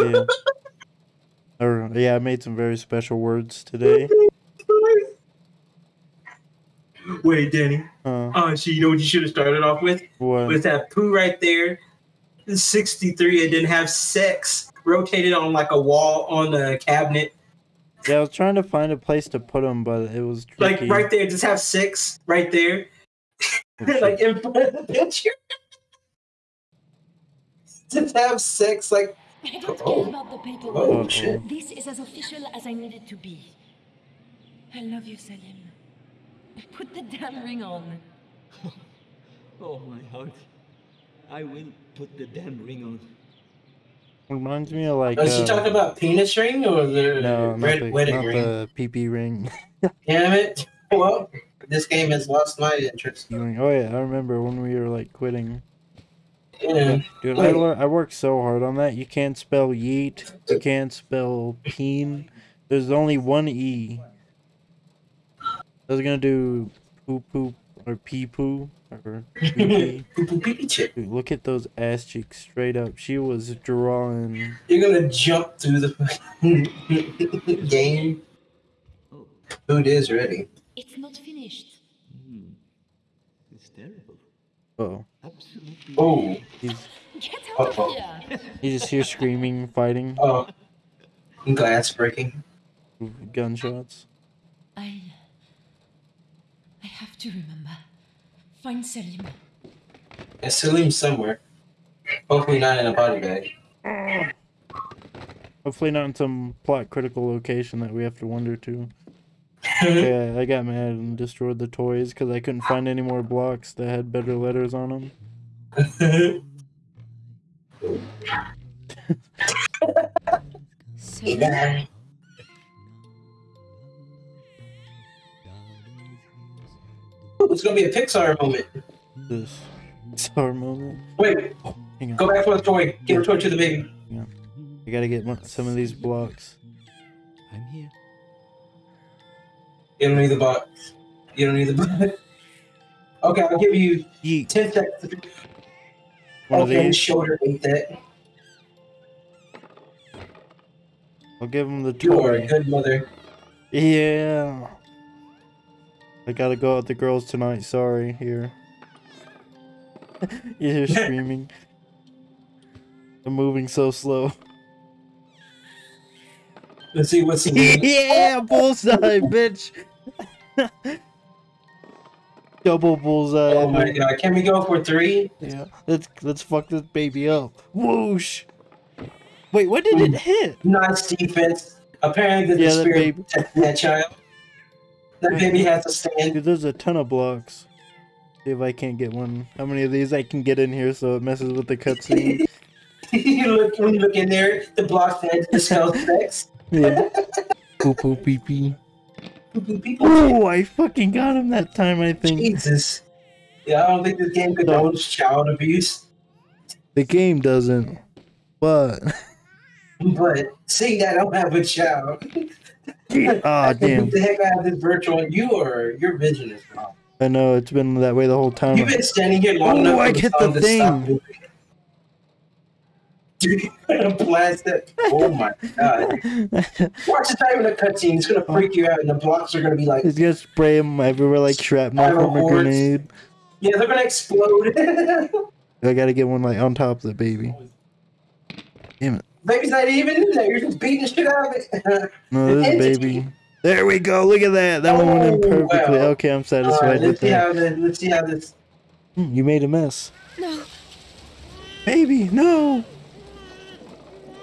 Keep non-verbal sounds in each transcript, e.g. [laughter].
Yeah. [laughs] Or, yeah, I made some very special words today. Wait, Danny. Uh, Oh, so you know what you should have started off with? what? With that poo right there. 63, it didn't have sex. Rotated on like a wall on the cabinet. Yeah, I was trying to find a place to put them, but it was tricky. Like right there, just have six right there. [laughs] like in front of the picture. [laughs] just have six, like I don't Oh. care about the paperwork. Oh, Uh-oh. shit. This is as official as I need it to be. I love you, Salim. Put the damn ring on. [laughs] Oh, my heart. I will put the damn ring on. Reminds me of like. Was she uh, talking about penis ring or the no, not red the, wedding not ring? the PP ring. [laughs] Damn it. [laughs] Well, this game has lost my interest. Oh yeah, I remember when we were like quitting. Yeah. Dude, I, Wait. lear- I worked so hard on that. You can't spell yeet. You can't spell peen. There's only one e. I was gonna do poo poo or pee poo or [laughs] pee pee. Poo poo pee pee chick. Dude, look at those ass cheeks straight up. She was drawing. You're gonna jump through the [laughs] game. Oh, Food is ready. It's not finished. hmm. It's terrible. Oh, Absolutely. Oh, he's Get out of here! you just hear screaming, fighting, oh. Glass breaking. gunshots. I. I have to remember. Find Salim. And Salim's somewhere. Hopefully not in a body bag. Hopefully not in some plot critical location that we have to wonder to. [laughs] Yeah, I got mad and destroyed the toys because I couldn't find any more blocks that had better letters on them. Salim? it's gonna be a Pixar moment. This sour moment. Wait, Hang on. go back for the toy. Give a toy to the baby. Yeah, I gotta get one, some of these blocks. I'm here. You don't need the box. You don't need the [laughs] box. Okay, I'll give you Yeet. 10 seconds. One of these. shoulder that. I'll give him the You are a toy. good mother. Yeah. I gotta go out with the girls tonight. Sorry. Here. [laughs] you hear [laughs] screaming. I'm moving so slow. Let's see what's in [laughs] yeah, bullseye, bitch. Double bullseye. Oh my god, can we go for three? Yeah, let's let's fuck this baby up. Whoosh. Wait, what did it hit? Hmm. Nice defense. Apparently, the Yeah, that spirit baby- protecting that child. That baby has to stand. Dude, there's a ton of blocks. See if I can't get one. How many of these I can get in here so it messes with the cutscene? [laughs] you look when you look in there, the block said the spell specs. [laughs] yeah. [laughs] Poo poo pee pee. People, Oh, I fucking got him that time. I think Jesus. Yeah, I don't think this game condones child abuse. the game doesn't, but But seeing that I don't have a child. [laughs] ah damn. What the heck I have this virtual on you or your vision is wrong. I know it's been that way the whole time. You've been standing here long Oh, enough I for get song the to stop thing. moving. Dude, you're gonna blast it. Oh my god. Watch it's not even a cutscene. It's gonna freak you out, and the blocks are gonna be like, He's gonna spray him everywhere like shrapnel Spiral from a grenade. yeah, they're gonna explode. [laughs] I gotta get one like on top of the baby. Damn it. Baby's not even in there. You're just beating the shit out of it. [laughs] No, this Entity. baby. There we go. Look at that. That one went in Oh, perfectly. wow. Okay, I'm satisfied right, with let's see that. how this. Let's see how this. Hmm, You made a mess. No, Baby, no.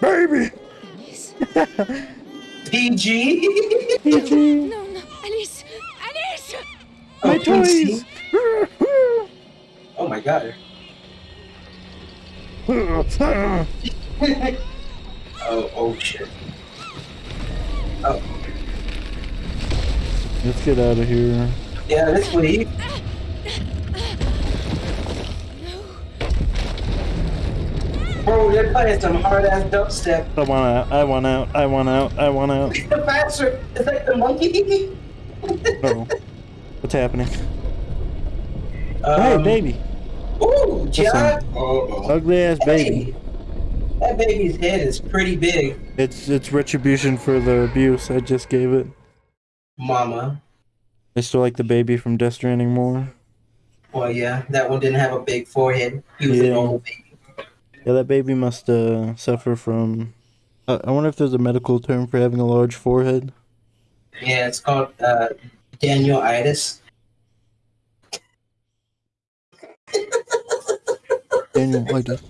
Baby. Alice. PG. PG. No, no, Alice! Alice! Oh, my Oh, PC. toys. Oh my god. [laughs] Oh, oh shit. Oh, Let's get out of here. yeah, let's leave. Bro, they're playing some hard ass dubstep. I want out. I want out. I want out. I want out. [laughs] The faster, it's like the monkey. Uh-oh. What's happening? Um, hey, baby. Ooh, John. Listen. Oh, oh. Ugly ass baby. That baby's head is pretty big, It's it's retribution for the abuse I just gave it. mama. I still like the baby from Death Stranding more. Well, yeah, that one didn't have a big forehead. He was Yeah. a normal baby. Yeah, that baby must uh, suffer from. Uh, I wonder if there's a medical term for having a large forehead. Yeah, it's called uh, Daniel-itis. Daniel, like this.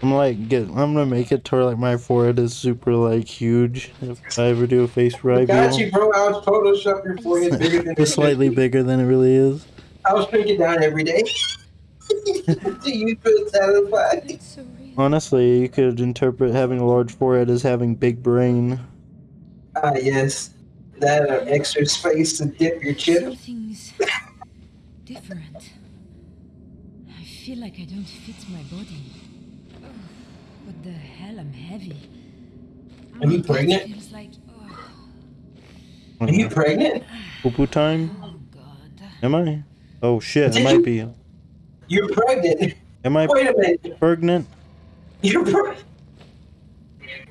I'm like get. I'm gonna make it to where like my forehead is super like huge if I ever do a face Got you, bro. I was Photoshop your forehead bigger than [laughs] It's slightly bigger than it really is. I was drinking down every day. Do [laughs] you feel satisfied? It's. Honestly, you could interpret having a large forehead as having big brain. Ah, yes. That or extra space to dip your chip. Something's different. I feel like I don't fit my body. Oh, what the hell? I'm heavy. Are you pregnant? Feels like oh, Are you pregnant? Poo poo time? oh god. Am I? Oh shit, I might you- be. You're pregnant. Am I Wait a minute. pregnant? You're pre-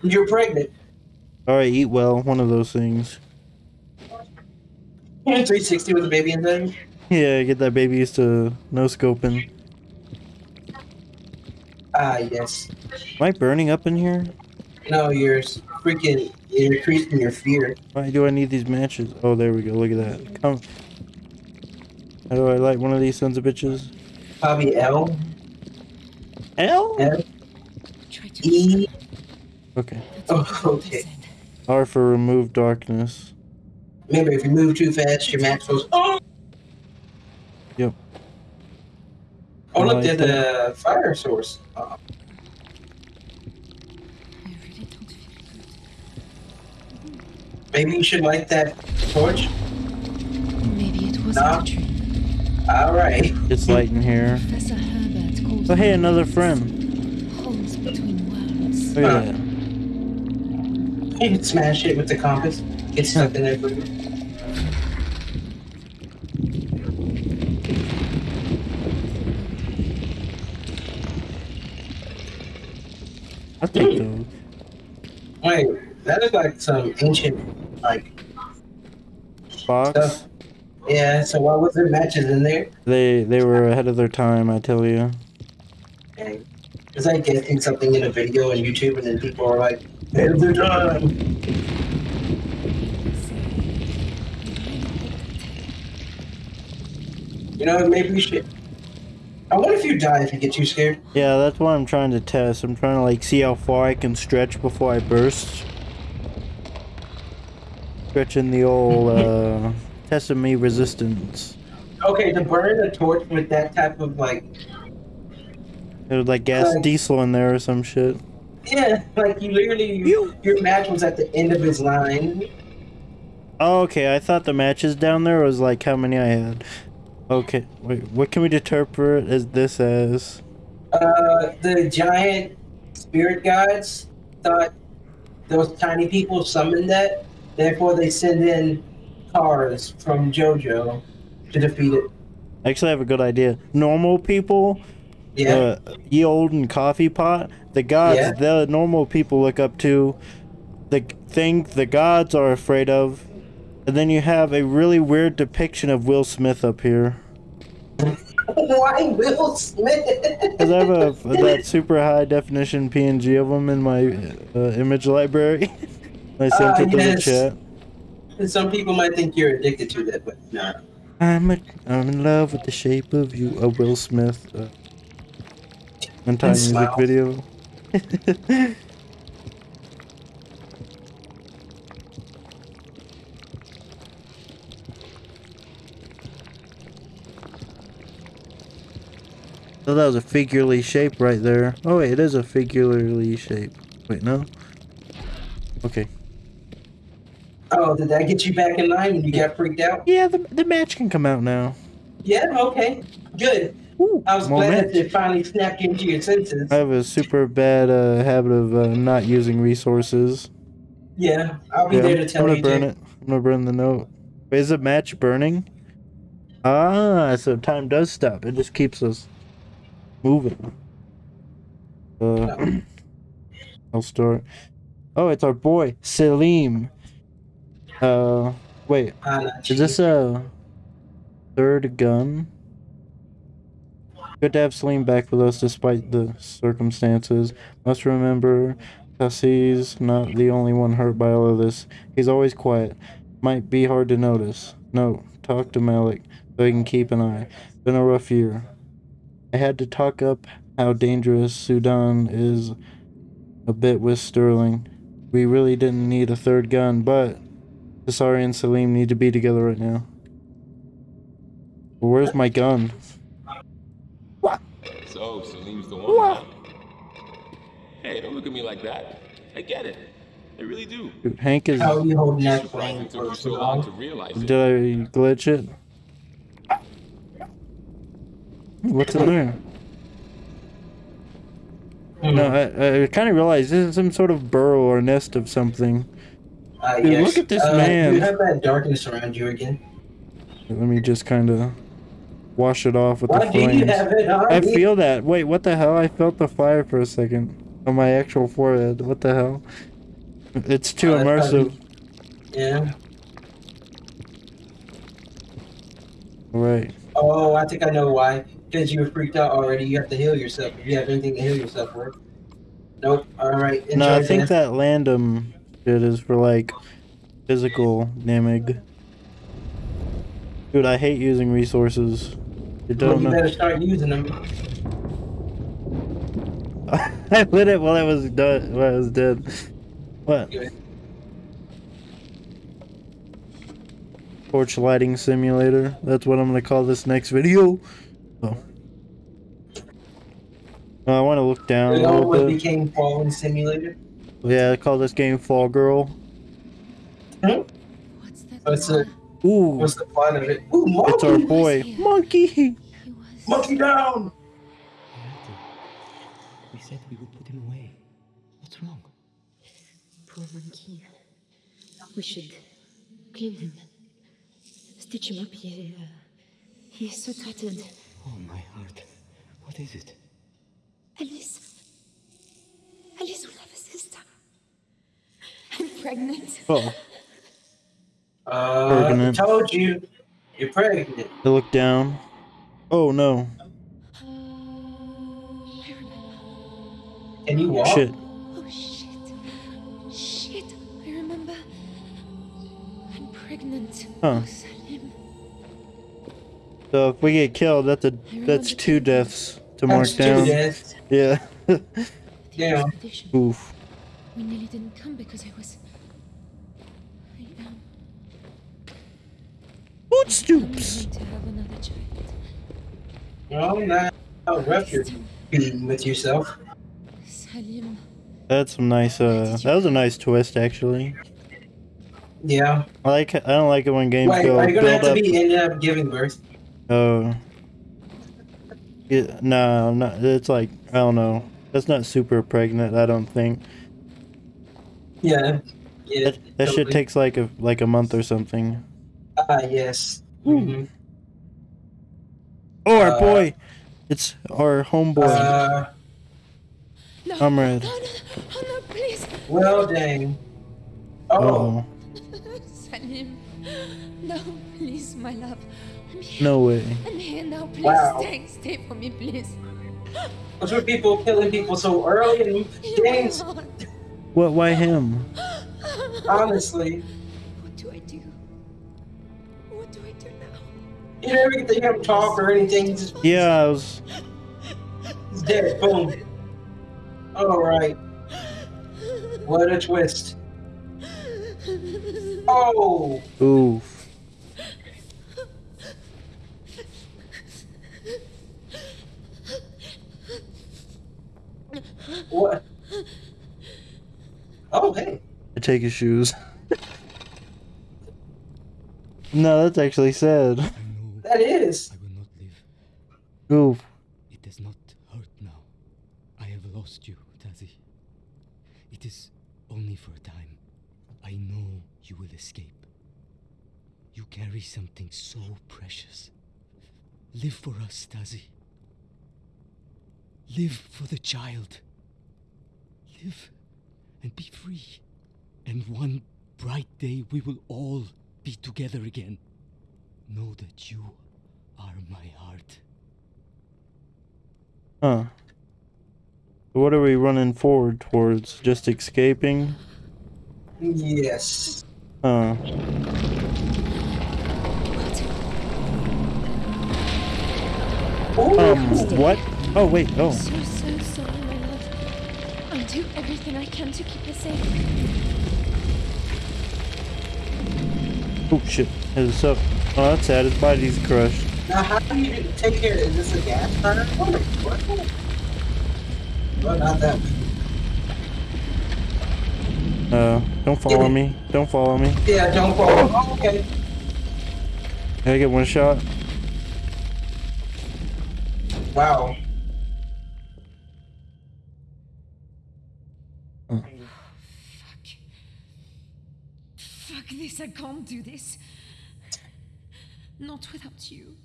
You're pregnant. Alright, eat well. One of those things. 360 with a baby inside. Yeah, get that baby used to no scoping. Ah, yes. Am I burning up in here? No, you're freaking. You're increasing your fear. Why do I need these matches? Oh, there we go. Look at that. Come. How do I light one of these sons of bitches? Probably L, L? F, Try to. E. Okay. Oh, okay. R for remove darkness. Remember, if you move too fast, your match goes. Oh. Yep. Oh, look, Like there's a fire source. Uh, I really don't feel good. maybe you should light that torch. Maybe it wasn't Nah. a dream. All right. It's light in here. Professor Oh, hey, another friend. Holes between worlds. Look at that. You can smash it with the compass. Get stuck in there for you. I think those. Wait, that is like some ancient, like, Box. stuff. Yeah, so why was there matches in there? They they were ahead of their time, I tell you. It's like guessing something in a video on YouTube, and then people are like, "Ahead of their time." You know, maybe we should. I wonder if you die if you get too scared. Yeah, that's what I'm trying to test. I'm trying to like see how far I can stretch before I burst. Stretching the old [laughs] uh testing me resistance. Okay, to burn a torch with that type of like, It was like gas Like- diesel in there or some shit. yeah, like you literally, You- your match was at the end of his line. Oh, okay, I thought the matches down there was like how many I had. Okay, wait, what can we interpret as this as? Uh, the giant spirit gods thought those tiny people summoned that. Therefore, they send in cars from JoJo to defeat it. Actually, I have a good idea. Normal people, Yeah. uh, ye olden coffee pot, the gods, Yeah. the normal people look up to, the thing the gods are afraid of, and then you have a really weird depiction of Will Smith up here. [laughs] Why Will Smith? Cause I have a [laughs] that super high definition PNG of him in my uh, image library. [laughs] I sent Ah, it to yes. the chat. And Some people might think you're addicted to that, but no. I'm a, I'm in love with the shape of you, a Will Smith. Uh, anti music smile. video. [laughs] So that was a figurally shape right there. Oh wait, it is a figurally shape. Wait, no? Okay. Oh, did that get you back in line when you got freaked out? Yeah, the, the match can come out now. Yeah, okay. Good. Ooh, I was glad match. that it finally snapped into your senses. I have a super bad uh, habit of uh, not using resources. Yeah, I'll be Yeah, there to I'm tell gonna you. burn it. I'm gonna burn the note. Wait, is the match burning? Ah, so time does stop. It just keeps us moving. Uh, [clears throat] I'll start. Oh, it's our boy Salim. Uh, wait, Ah, is this a third gun? Good to have Salim back with us despite the circumstances. Must remember, Tassie's not the only one hurt by all of this. He's always quiet. Might be hard to notice. No, talk to Malik so he can keep an eye. Been a rough year. I had to talk up how dangerous Sudan is a bit with Sterling. We really didn't need a third gun, but Asari and Salim need to be together right now. Well, where's my gun? What? So, Salim's the one. huh? Hey, don't look at me like that. I get it. I really do. Dude, Hank is. How are you holding that Surprised took you for so so long long? to realize it. Did I glitch it? What's in there? Hmm. No, I, I kind of realized this is some sort of burrow or nest of something. Uh, Dude, yes. look at this uh, man. You have that darkness around you again. Let me just kind of wash it off with Why the flames. have it on? I feel that. Wait, what the hell? I felt the fire for a second on my actual forehead. What the hell? It's too that's immersive. Yeah. Right. Oh, I think I know why. Because you were freaked out already. You have to heal yourself. If you have anything to heal yourself with. Nope. All right. Enjoy No, I think that. that laudanum shit is for like physical damage. Dude, I hate using resources. You don't you know. better start using them. [laughs] I lit it while I was done. While I was dead. What? Torch lighting simulator. That's what I'm gonna call this next video. Oh. I want to look down It a little what bit. became Fallen Simulator. Yeah, I call this game Fall Girl. What's that? What's it? Ooh, What's the point of it? Ooh, it's our boy, here. Monkey. He was. Monkey down! We said we would put him away. What's wrong? Poor monkey. We should clean him. Stitch him up. He, uh, he is so tattered. Oh, my heart. What is it? Alice. Alice will have a sister. I'm pregnant. [laughs] Oh, Uh, Pregnant. I told you. You're pregnant. I look down. Oh no! I remember. Can you walk? Shit. Oh shit. Shit. I remember. I'm pregnant. Huh. Oh, So if we get killed, that's a that's two deaths to mark That's two down. deaths. Yeah. [laughs] Yeah. Oof. We nearly didn't come because I was. I am Footstoops. going to have another child. Well, now how rough you're with yourself. Salim. That's some nice. Uh, that was a nice twist, actually. Yeah. I like. I don't like it when games Wait, go are you gonna have build to up. be ended up giving birth? Oh. Yeah, no, no, it's like I don't know. That's not super pregnant. I don't think. Yeah. Yeah. That, that shit takes like a like a month or something. Ah, yes. Mhm. Oh, our Uh, boy! It's our homeboy, Uh, No. comrade. No, no, no. Oh, no, please. well, dang. Oh, Salim. [laughs] No, please, my love. No way. I'm here now. Please Wow. stay. Stay for me, please. those were people killing people so early and You games. are not. What? Why him? [laughs] Honestly, you never get to hear him talk or anything. Just Yeah, I was. he's dead. Boom. All right. What a twist. Oh, Oof. what? Oh, hey. I take his shoes. [laughs] no, that's actually sad. I That is. I will not live. Oof. It does not hurt now. I have lost you, Tazi. It is only for a time. I know you will escape. You carry something so precious. Live for us, Tazi. Live for the child. Live and be free. And one bright day we will all be together again. Know that you are my heart. Huh. What are we running forward towards? Just escaping? Yes. Huh. Ooh. Um, what? Oh, wait, oh. So, so sorry, my love. I'll do everything I can to keep her safe. Oh, shit. Is up? Oh, that's sad. His body's crushed. Now, how do you take care? Is this a gas burner? What? What? Well, not that. Uh, don't follow me. Don't follow me. Yeah, don't fall. Oh, okay. Can I get one shot? Wow. Oh, Fuck. Fuck this, I can't do this. Not without you.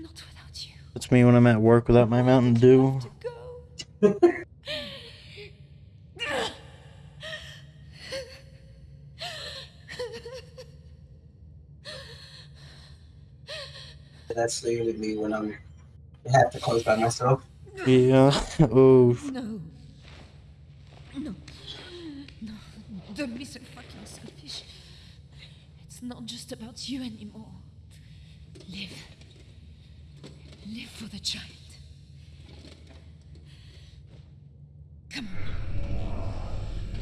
Not without you. That's me when I'm at work without my Mountain Dew. To go. That's literally me when I'm I have to close by myself. Yeah. [laughs] Oh. No. No. No. Don't be so fucking selfish. It's not just about you anymore. Live. Live for the child. Come on.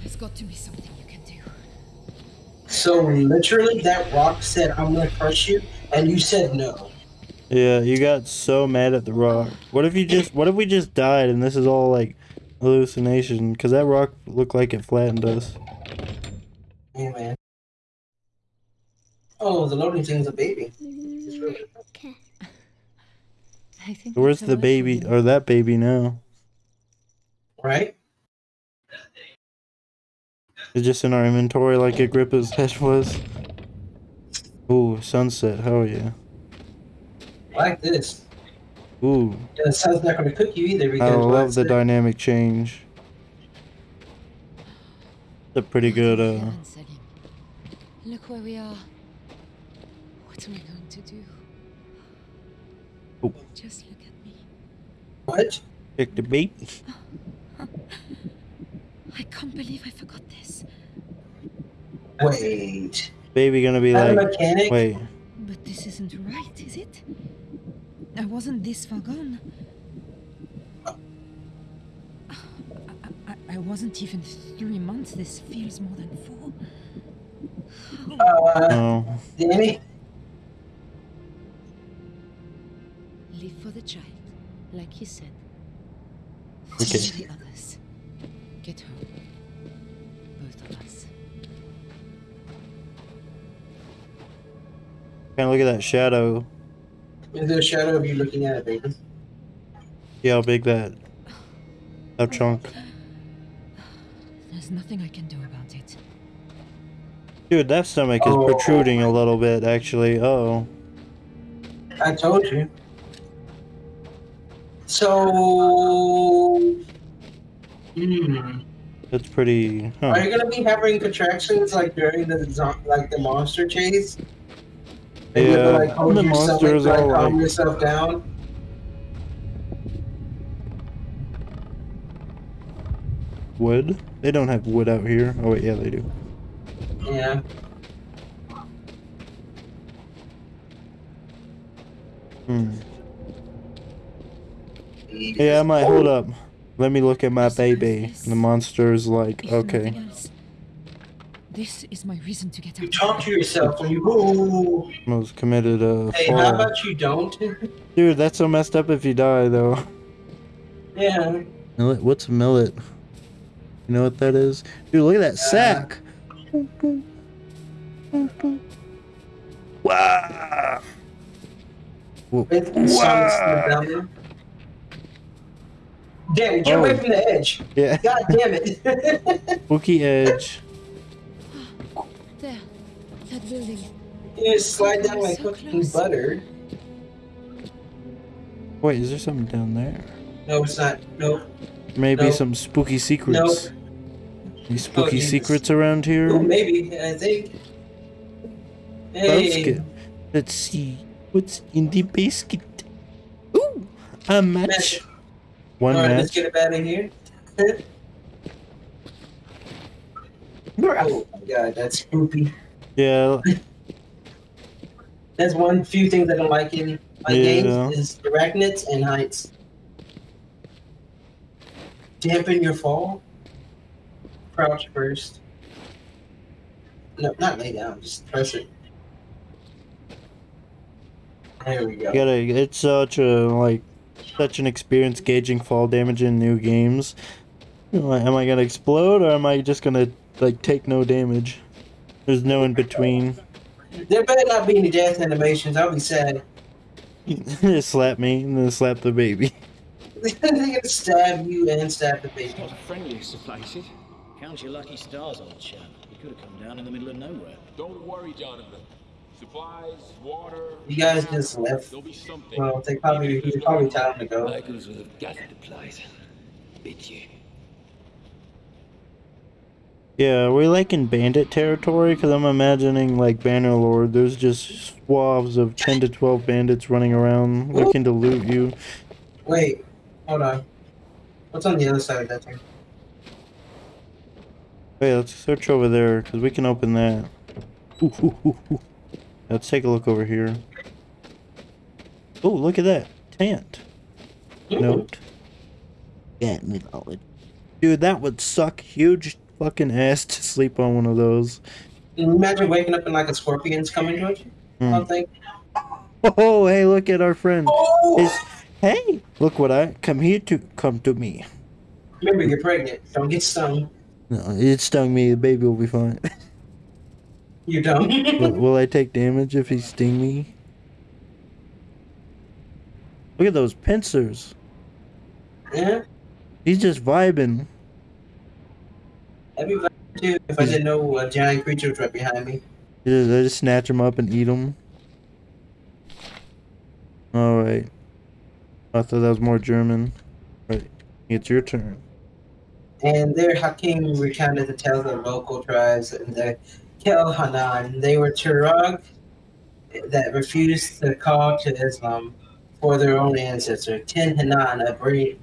There's got to be something you can do. So literally, that rock said, "I'm gonna crush you," and you said no. Yeah, you got so mad at the rock. What if you just? What if we just died and this is all like hallucination? Cause that rock looked like it flattened us. Yeah, man. Oh, the loading thing's a baby. Mm, okay. I think Where's the baby weapon. or that baby now? Right? It's just in our inventory like Agrippa's head was. Ooh, sunset. Hell yeah. I like this. Ooh, Yeah, the sun's not gonna cook you either I love the it? dynamic change. It's a pretty good, uh. Look where we are. Oh. Just look at me. What? Pick the bait. I can't believe I forgot this. Wait. Baby gonna be Not a like, mechanic? wait, But this isn't right, is it? I wasn't this far gone. I, I, I wasn't even three months. This feels more than four. Uh, no. Danny? Okay. Teach the others. Get home. Both of us. Kinda look at that shadow. Is there a shadow of you looking at it, baby? See how big that, that chunk. There's nothing I can do about it. Dude, that stomach is Oh. protruding a little bit, actually. Oh. I told you. So. Hmm. That's pretty. Huh. Are you gonna be having contractions like during the like the monster chase? And you have to, Yeah, like, hold the your stomach monsters like, are calm like- yourself down. Wood? They don't have wood out here. Oh, wait, yeah, they do. Yeah. Hmm. Yeah, I might. Hold up. Let me look at my baby. The monster's like, If okay. this is my reason to get You out. talk to yourself when you. Ooh. Most committed uh Hey, how about you don't? Dude, that's so messed up if you die, though. yeah. Millet? What's a millet? You know what that is? Dude, look at that sack. Wow. Whoa. It's the sun's down there. Damn it, get Oh. away from the edge. Yeah. [laughs] God damn it. [laughs] Spooky edge. There. That building. you just slide down like So cooking close. butter. Wait, is there something down there? No, it's not. Nope. maybe Nope. some spooky secrets. Any spooky oh, yes. secrets around Ooh, here? maybe I think. Hey, Basket. Let's see what's in the basket. Ooh, a match. Match. One all right, let's get it [laughs] out of here. oh my god, that's spooky. Yeah, That's one few things I don't like in my Yeah. games is arachnids and heights. Dampen your fall. Crouch first. No, not lay down. Just press it. There we go. you gotta. It's such a like, such an experience gauging fall damage in new games. Am I- gonna explode or am I just gonna like take no damage? There's no in between. There better not be any death animations. I'll be sad. Just [laughs] slap me and then slap the baby. [laughs] They're gonna stab you and stab the baby. Not the friendliest of places. Count your lucky stars, old chap. You could have come down in the middle of nowhere. Don't worry, Jonathan. Supplies, water. You guys just left. There'll be something. Well, they probably it's probably time to go. Locals will have gathered the place. Bid you. Yeah, we're like in bandit territory because I'm imagining like Bannerlord. There's just swaths of 10 to 12 bandits running around looking to loot you. Wait, hold on. What's on the other side of that thing? Wait, let's search over there because we can open that. Ooh, ooh, ooh, ooh. Let's take a look over here. Oh, look at that. Tant. Note. Yeah, knowledge. Dude, that would suck huge fucking ass to sleep on one of those. Can you imagine waking up and like a scorpion's coming towards you? Hmm. Something. Oh, hey, look at our friend. Oh! Is hey, look what I come here to come to me. Remember, you're pregnant. Don't get stung. No, it stung me. The baby will be fine. [laughs] You're dumb. will, will I take damage if he sting me? Look at those pincers. yeah. He's just vibing. That'd be fun too if I didn't know a giant creature was right behind me. I just, I just snatch him up and eat him. All right. I thought that was more German. Right, it's your turn. And there, Hakim recounted the tales of local tribes and the Kel Hanan. They were Tuareg that refused to call to Islam for their own ancestor. Tin Hinan, a, bring,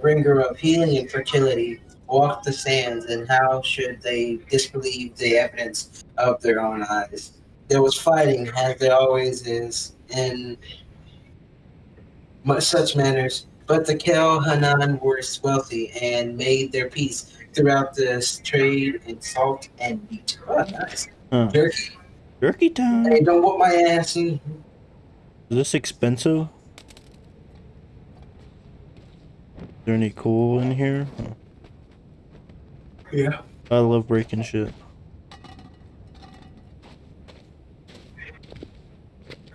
bringer of healing and fertility, walked the sands, and how should they disbelieve the evidence of their own eyes? There was fighting, as there always is, in such manners. But the Kel Hanan were wealthy and made their peace throughout this trade in salt and meat. Oh, nice. Huh. Jerky. Jerky time. Hey, don't whoop my ass. And Is this expensive? Is there any coal in here? Yeah. I love breaking shit.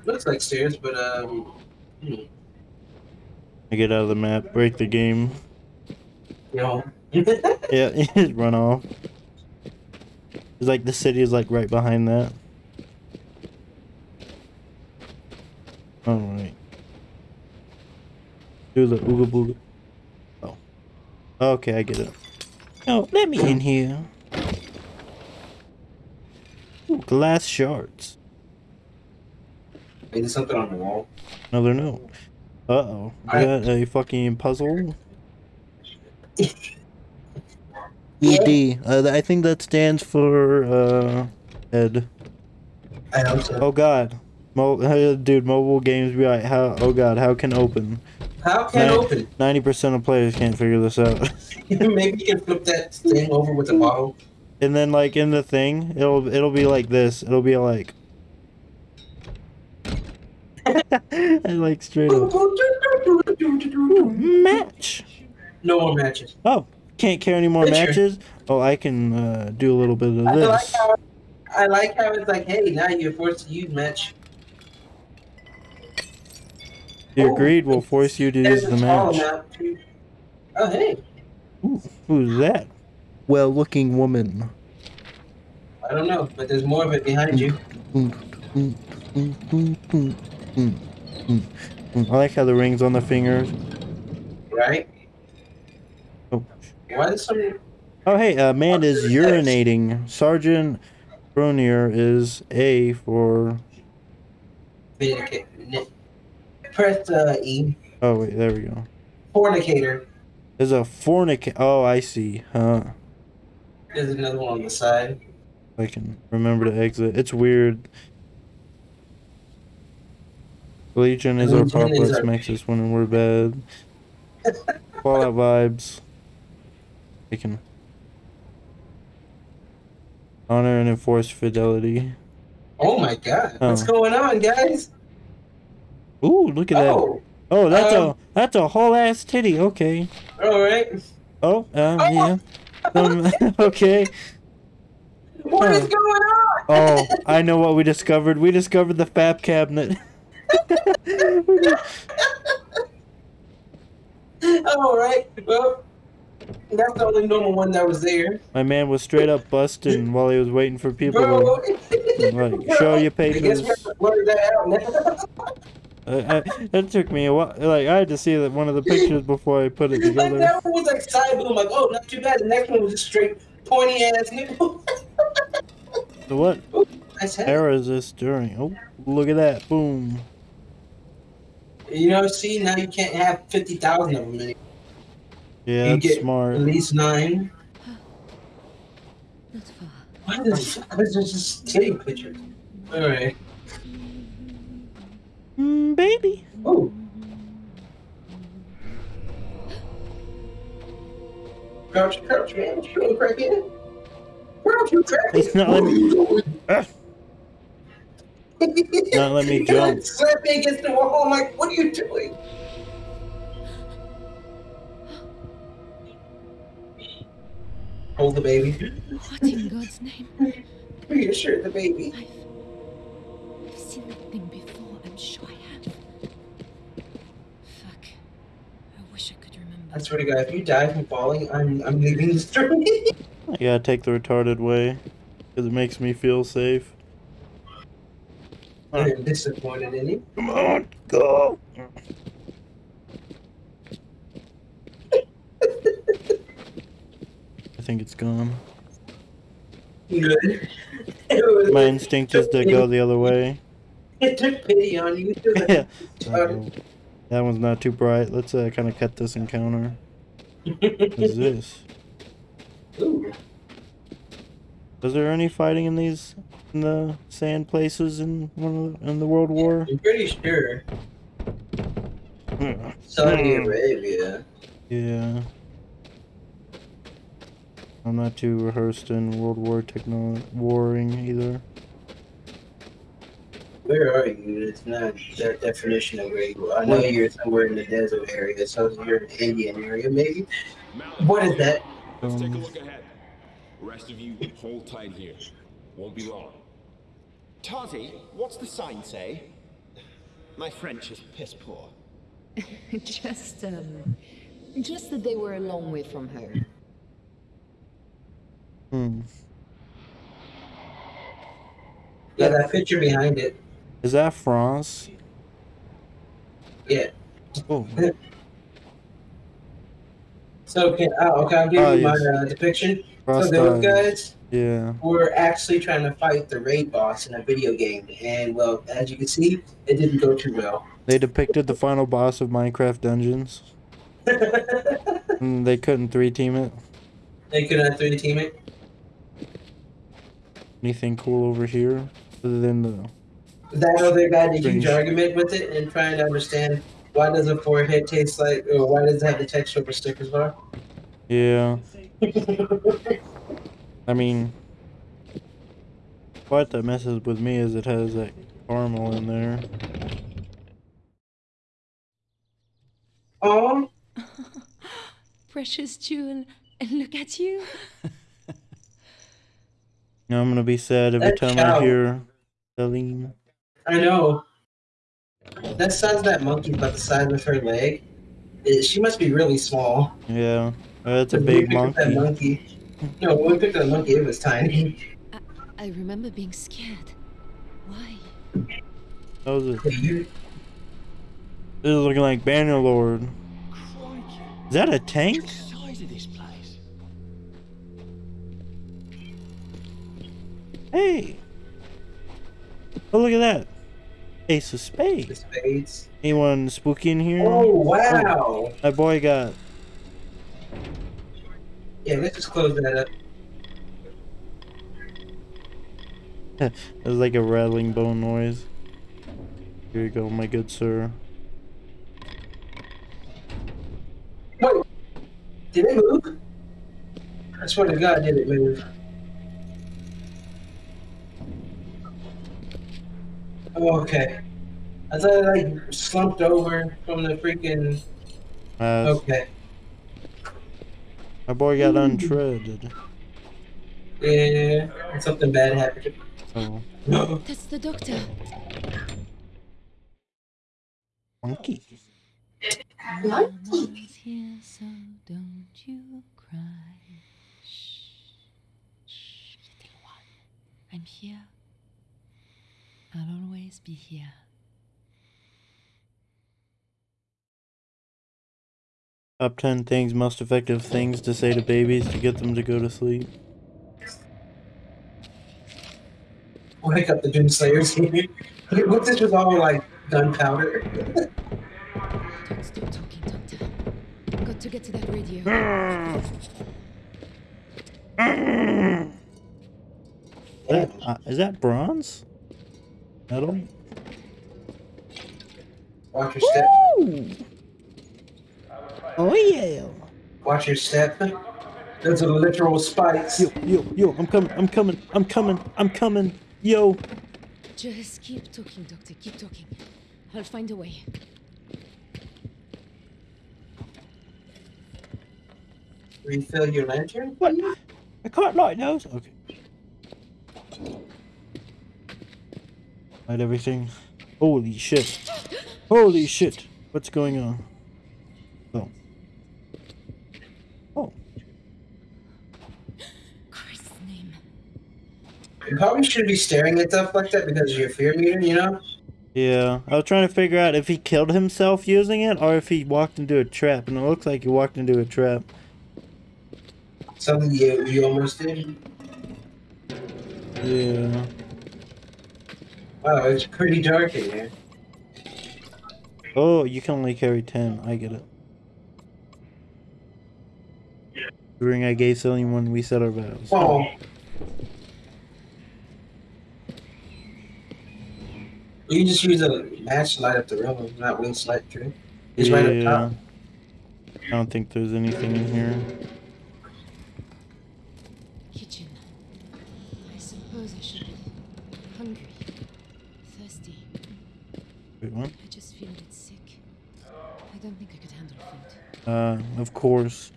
Looks like stairs, but um. hmm, I get out of the map, break the game. You know. [laughs] Yeah, just run off. It's like the city is like right behind that. Alright. Do the ooga booga. Oh. Okay, I get it. Oh, let me in here. Ooh, glass shards. Is there's something on the wall. Another note. Uh oh. I- Is that a fucking puzzle? [laughs] ED. Uh, I think that stands for uh, Ed. I hope so. Oh God, Mo- uh, dude, mobile games be like, how? Oh God, how can open? How can it Nine- open? Ninety percent of players can't figure this out. [laughs] [laughs] Maybe you can flip that thing over with the bottle. and then like in the thing, it'll it'll be like this. It'll be like, [laughs] and like straight up match. No more matches. Oh, can't carry any more Picture. matches. Oh, I can uh, do a little bit of I like this. how I like how it's like, hey, now you're forced to use match. You agreed. We'll force you to There's use the match. Oh hey, Ooh, who's that? Well-looking woman. I don't know, but there's more of it behind you. [laughs] I like how the rings on the fingers. Right? Oh, Why is some Oh, hey, uh, man is urinating. Sergeant Brunier is A for. Press uh, E. Oh, wait, there we go. Fornicator. There's a fornic. Oh, I see. Huh. There's another one on the side. I can remember to exit. It's weird. Legion is our Legion is apocalypse our- makes us when we're bad. [laughs] Fallout vibes. We can honor and enforce fidelity. Oh my god. What's Oh. going on, guys? Ooh, look at that. Oh, Oh, that's um, a that's a whole ass titty. Okay. alright. Oh, um, Oh. yeah. Um, [laughs] okay. What is Huh. going on? Oh, [laughs] I know what we discovered. We discovered the fab cabinet. [laughs] Alright. Well, that's the only normal one that was there. My man was straight up busting [laughs] while he was waiting for people Bro. to like show you papers. [laughs] we have to blur that. Uh, [laughs] I, it took me a while. Like I had to see that one of the pictures before I put it together. that one was like side boom, like, oh, not too bad. The next one was just straight pointy ass nipple. So what era is this during? Oh, look at that! Boom. you know, see, now you can't have 50,000 of them anymore. Yeah, you that's get smart. at least nine. Not far. Why the fuck is this just titty pictures? Alright. Mm, baby. Oh. Crouch, crouch, man. What you doing, crackhead? Crouch, you crackhead. He's not letting me. Ah, [laughs] not let me He, jump. like, slapped me against the wall. I'm like, what are you doing? Hold the baby. What in God's name? Reassure the baby. I've, I've seen that thing before. I'm sure I have. Fuck. I wish I could remember. I swear to God, if you die from falling, I'm I'm leaving the story. [laughs] I gotta take the retarded way because it makes me feel safe. I'm disappointed in you. Come on, go. I think it's gone. Good. [laughs] My instinct is to go the other way. It took pity on you. [laughs] yeah. Uh-oh. That one's not too bright. Let's uh, kind of cut this encounter. What is this? Ooh. [laughs] Was there any fighting in these in the sand places in one of the, in the World War? I'm pretty sure. Hmm. Saudi Hmm. Arabia. Yeah. I'm not too rehearsed in World War techno warring either. Where are you? It's not that definition of where you are. I know you're somewhere in the desert area, so you're in the Indian area, maybe. What is that? let's take a Um, look ahead. Rest of you, hold tight here. Won't be long. Tazi, what's the sign say? My French is piss poor. [laughs] just, um, just that they were a long way from her. Hmm. Yeah, that picture behind it. Is that France? Yeah. Oh, [laughs] So can oh, okay, I'll give Oh, you my yes. uh, depiction. cross so those guys Yeah. were actually trying to fight the raid boss in a video game, and well, as you can see, it didn't go too well. They depicted the final boss of Minecraft Dungeons. And [laughs] they couldn't three team it. they could not three team it. Anything cool over here? Other than the That other guy had a huge Strange. argument with it and trying to understand why does a forehead taste like, or why does it have the texture of a Snickers bar? Yeah. I mean what that messes with me is it has that caramel in there. Oh, [laughs] Precious jewel. And look at you. [laughs] Now I'm gonna be sad every That time cow. I hear Celine. I know. That size of that monkey about the size of her leg. It- she must be really small. Yeah. That's a big picked up That monkey. monkey. No, when we picked up the monkey, it was tiny. I remember being scared. Why? How is it? You- This is looking like Bannerlord. Crikey, Is that a tank? Hey! Oh, look at that. Ace of spades. Spades. Anyone spooky in here? Oh, oh wow! My boy got. Yeah, let's just close that up. [laughs] It was like a rattling bone noise. Here you go, my good sir. Wait, did it move? I swear to God, did it move? Oh, okay. I thought I like slumped over from the freaking. Uh, Okay. My boy got untreaded. Yeah, something bad happened. Oh. No. [gasps] That's the doctor. monkey. Mama's here, so don't you cry. Shh, shh, little one. I'm here. I'll always be here. Top 10 things, most effective things to say to babies to get them to go to sleep. Wake up the Doomslayers. [laughs] what this was all like gunpowder? Don't stop talking, doctor. Got to get to that radio. That, uh, is that bronze? Metal? Watch your step. Ooh. Oh yeah. Watch your step. Those a literal spikes. Yo, yo, yo, I'm coming, I'm coming, I'm coming, I'm coming. Yo. Just keep talking, doctor. Keep talking. I'll find a way. Refill your lantern. What? I can't light those. Okay. Light everything. Holy shit. Holy shit. What's going on? Oh. Oh. Christ's name. You probably shouldn't be staring at stuff like that because of your fear meter, you know? Yeah, I was trying to figure out if he killed himself using it or if he walked into a trap, and it looks like he walked into a trap. Something you, you almost did. Yeah. Wow, it's pretty dark in here. Oh, you can only carry 10. I get it. The ring I gave Celine when we set our vows. Oh. You can just use a match to light up the room, not wings light through. It's right up Yeah. top. I don't think there's anything in here. Kitchen. I suppose I should be hungry, thirsty. Wait, what? I just feel a bit sick. I don't think I could handle food. Uh, of course.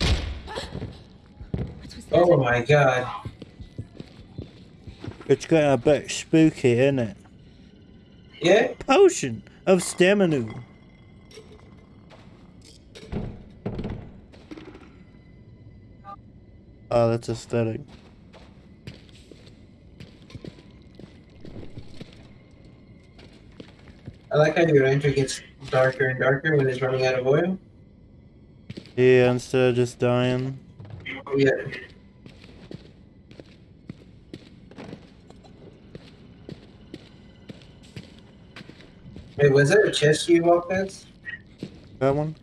What was that? Oh my god. It's getting a bit spooky, isn't it? Yeah? Potion of stamina. Oh, that's aesthetic. Like how your entry gets darker and darker when it's running out of oil. Yeah, instead of just dying. Oh, yeah. Wait, was that a chest you walked past? That one?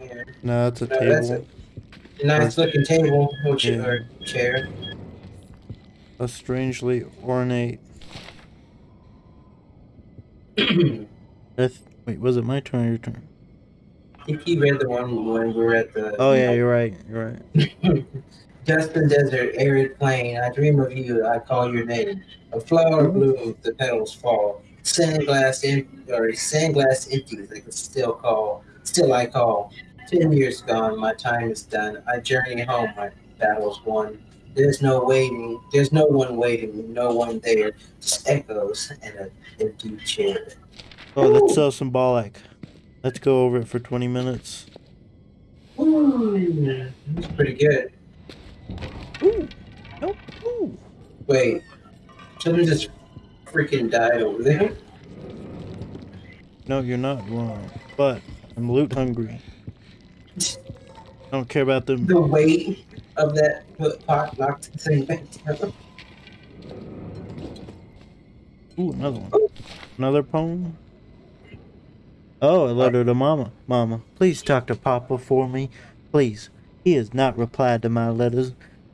Yeah. No, it's a No, that's table. a nice looking table or, cha- Yeah. or chair. A strangely ornate. I th- wait, was it my turn or your turn? I think you read the one when we were at the Oh yeah, you're right. You're right. [laughs] Dustin Desert, arid plain. I dream of you. I call your name. A flower blooms, the petals fall. Sandglass in or sandglass empties. I can still call. Still I call. Ten years gone. My time is done. I journey home. My battle's won. There's no waiting. There's no one waiting. No one there. Just echoes and an empty chair. Oh, that's so symbolic. Let's go over it for 20 minutes. Ooh, that's pretty good. Ooh. Nope. Ooh. Wait, someone just freaking died over there. No, you're not wrong. But I'm loot hungry. I don't care about them. The weight, of that pot knocked the thing back down. Ooh, another one. Another poem. Oh, a letter to Mama. Mama, please talk to Papa for me. Please. He has not replied to my letters,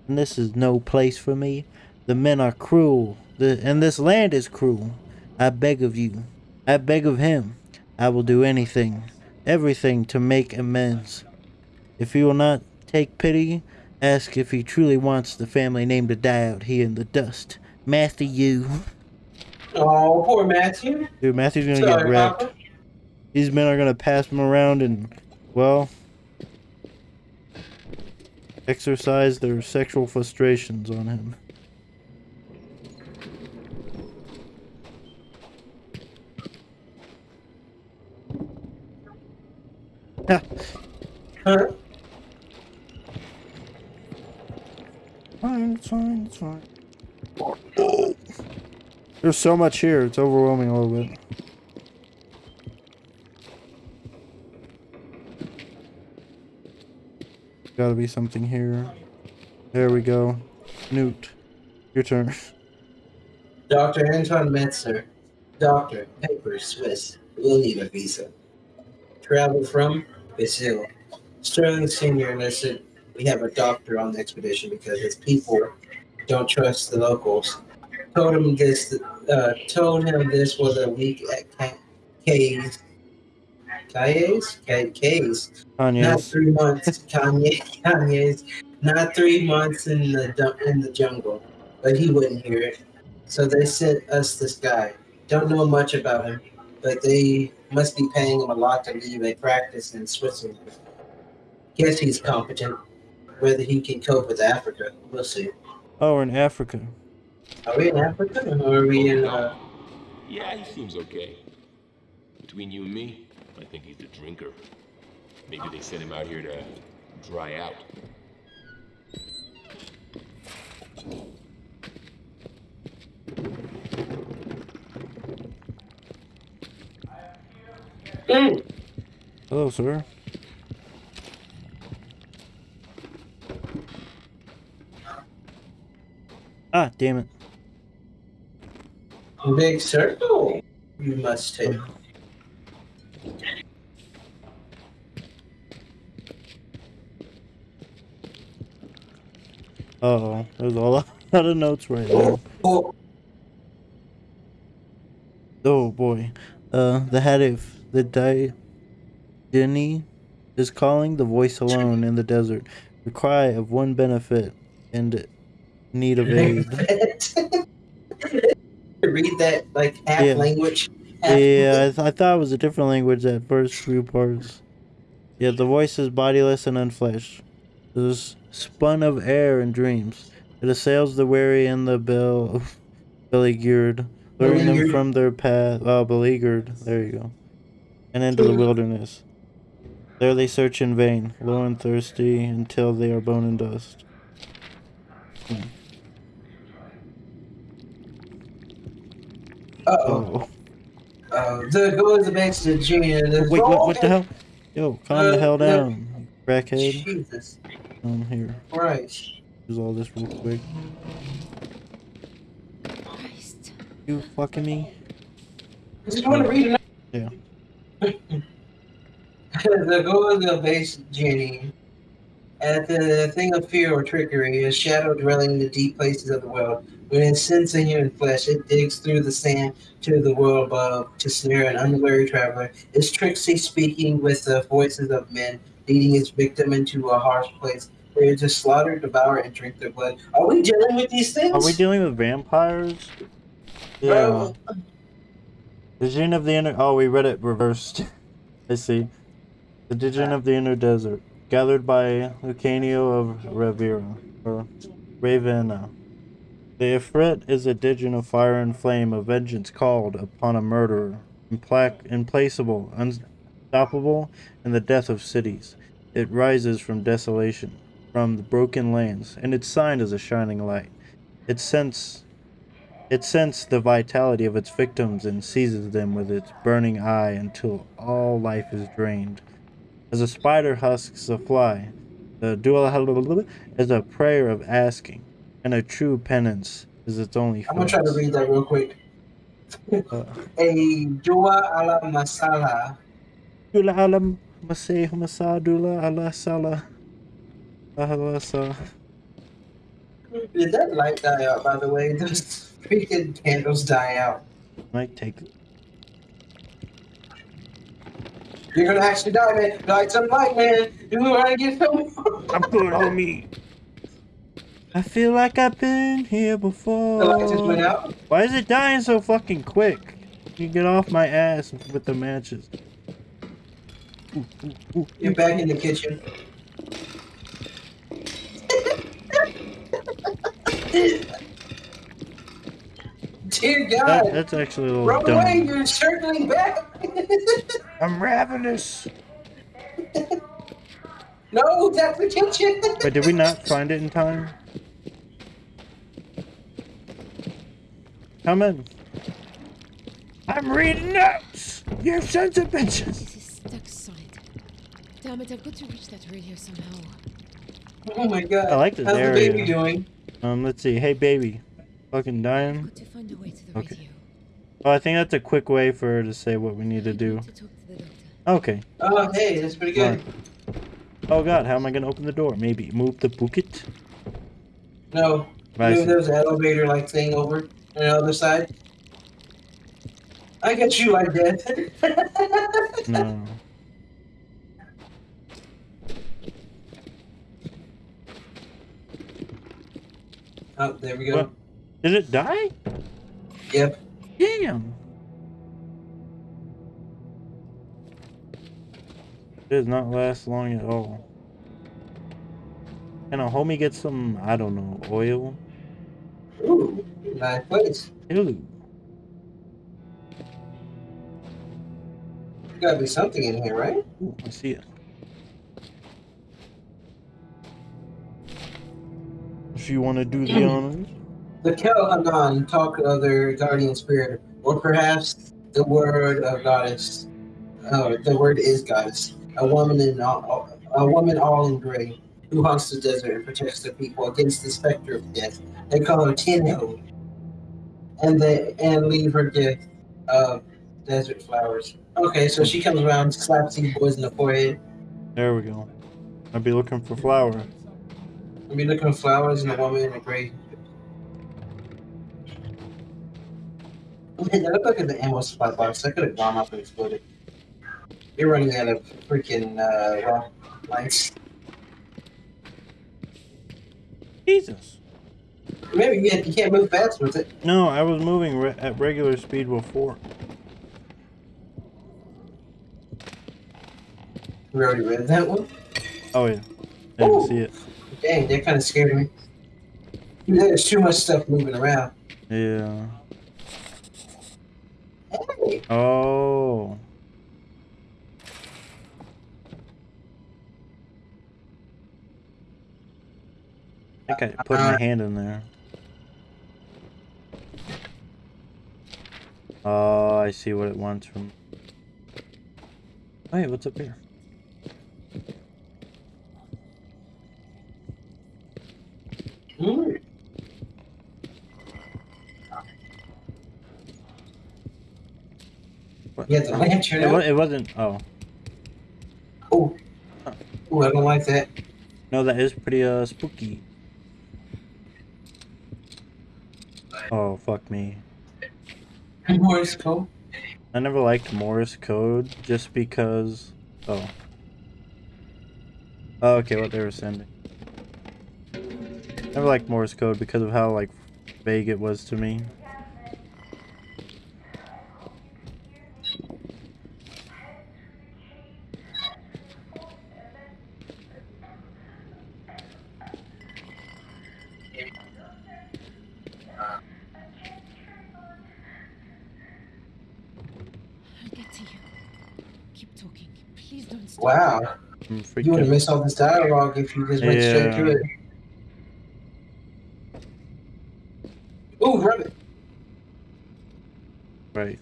and this is no place for me. The men are cruel, the, and this land is cruel. I beg of you. I beg of him. I will do anything, everything to make amends. If he will not take pity, ask if he truly wants the family name to die out here in the dust. Matthew. you. Oh, poor Matthew. Dude, Matthew's gonna get Sorry, wrecked. Papa. These men are gonna pass him around and, well, exercise their sexual frustrations on him. Ha, Huh? fine, it's fine, it's fine. There's so much here, it's overwhelming a little bit. Gotta be something here. There we go. Newt, your turn. Dr. Anton Metzger. Doctor, paper, Swiss. Will need a visa. Travel from Brazil. Sterling Sr. listed we have a doctor on the expedition because his people don't trust the locals. Told him this. Uh, told him this was a week at Kay's. Kay's? Kay- Kay's. Not Kanye's. three months. Kanye. [laughs] Kanye's. Not three months in the in the jungle, but he wouldn't hear it. So they sent us this guy. Don't know much about him, but they must be paying him a lot to leave a practice in Switzerland. Guess he's competent. Whether he can cope with Africa, we'll see. Oh, we're in Africa. Are we in Africa or are we in? Uh, Yeah, he seems okay. Between you and me, I think he's a drinker. Maybe they sent him out here to dry out. Hello, sir. Ah, damn it. big circle. You must take. Uh oh, there's a lot [laughs] of notes right there. Oh, Oh boy. Uh, the Hadif, the Di Dini is calling the voice alone in the desert. The cry of one benefit and need of aid. [laughs] Read that like half Yeah. language. half- Yeah, I, [laughs] th- I thought it was a different language at first few parts. Yeah, the voice is bodiless and unfleshed. Is spun of air and dreams. It assails the weary and the bell beleaguered, luring them from their path. Oh, beleaguered. There you go. And into the wilderness. There they search in vain, low and thirsty, until they are bone and dust. Uh-oh. Oh, Uh, the goes the junior. Wait, what, what the hell? Yo, calm the Uh, hell down, crackhead. Jesus Um, here. Christ. Use all this real quick. Christ. You fucking me? I just want to read it? Yeah. [laughs] the goal of the base genie At the thing of fear or trickery, a shadow dwelling in the deep places of the world. When it sends a human flesh, it digs through the sand to the world above to snare an unwary traveler. Is Trixie speaking with the voices of men, leading its victim into a harsh place where to slaughter, devour, and drink their blood? Are we dealing with these things? Are we dealing with vampires? Yeah. Bro, Vision of the inner. Oh, we read it reversed. [laughs] I see. The Digen of the Inner Desert, gathered by Lucanio of Revera, or Ravenna. The Ifrit is a Digen of fire and flame, a vengeance called upon a murderer, implac- implacable, unstoppable in the death of cities. It rises from desolation, from the broken lands, and its sign is a shining light. It scents it scents the vitality of its victims and seizes them with its burning eye until all life is drained. As a spider husks a fly, The dua is a prayer of asking, and a true penance is its only. I'm gonna try to read that real quick. Uh, A dua ala masala. Masih masa dula ala sa. Did that light die out, by the way? Those freaking candles die out. Might take. You're gonna actually die, man. Light some light, man. You wanna get some? I'm good, homie. I feel like I've been here before. The light just went out. Why is it dying so fucking quick? You get off my ass with the matches. Ooh, ooh, ooh. You're back in the kitchen. [laughs] Dear That, God. that's actually a little Run away, you're circling back. [laughs] I'm ravenous. no, that's the kitchen. But did we not find it in time? Come in. I'm reading notes. You sons of bitches. This is stuck solid. Damn it, I've got to reach that radio somehow. oh my God. I like this How's area. the baby doing? Um, let's see. Hey, baby. Fucking dying. got to find a way to the Okay. radio. Oh, I think that's a quick way for her to say what we need to do. to to. Okay. Oh, hey, that's pretty good. Oh god, how am I gonna open the door? Maybe move the bucket? No, I maybe see. there's an elevator like thing over on the other side. I get you like [laughs] that. No. Oh, there we go. What? Did it die? Yep. Damn. It does not last long at all. Can a homie get some, I don't know, oil? Ooh, nice place. Ew. There gotta be something in here, right? Ooh, I see it. If you want to do the honors. The Kelhanan talk of their guardian spirit, or perhaps the word of goddess. Oh, the word is goddess. A woman in all, a woman all in gray, who haunts the desert and protects the people against the specter of death. They call her Tinho, and they and leave her gift of desert flowers. Okay, so she comes around, slaps these boys in the forehead. There we go. I'd be looking for flour. I mean, looking for flowers and a woman in a gray. Man, that looked like the ammo supply box. I could have gone up and exploded. You're running out of freaking uh, well, lights. Jesus. Maybe you, you can't move fast with it. No, I was moving re- at regular speed before. We already read that one. Oh yeah, I didn't Ooh. see it. Dang, that kind of scared me. There's too much stuff moving around. Yeah. Hey, Oh. I think I put my uh-huh. hand in there. Oh, I see what it wants from. Wait, what's up here? hmm. Got the lantern It, out. it wasn't. Oh, Oh, oh, I don't like that. no, that is pretty uh spooky. Oh fuck me. Morse code. I never liked Morse code just because. Oh. Oh, okay, what they were sending. I never liked Morse code because of how like vague it was to me. we you would have miss all this dialogue if you just went yeah. straight through it. Ooh, rabbit! Right.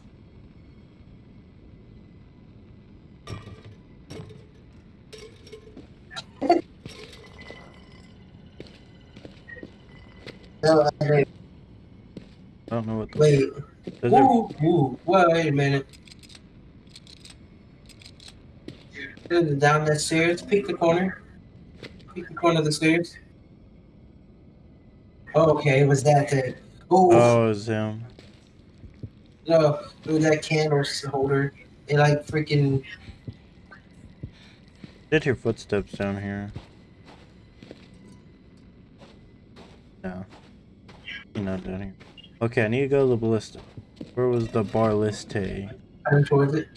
[laughs] Oh, no, I don't know what the... Wait. Ooh, wait a minute. Down that stairs, peek the corner. Peek the corner of the stairs. Okay, it was that thing. Ooh, Oh, it's him. no, it was that candle holder. It like freaking. Did hear footsteps down here. No. You're not down here. Okay, I need to go to the ballista. Where was the bar liste? I'm towards it.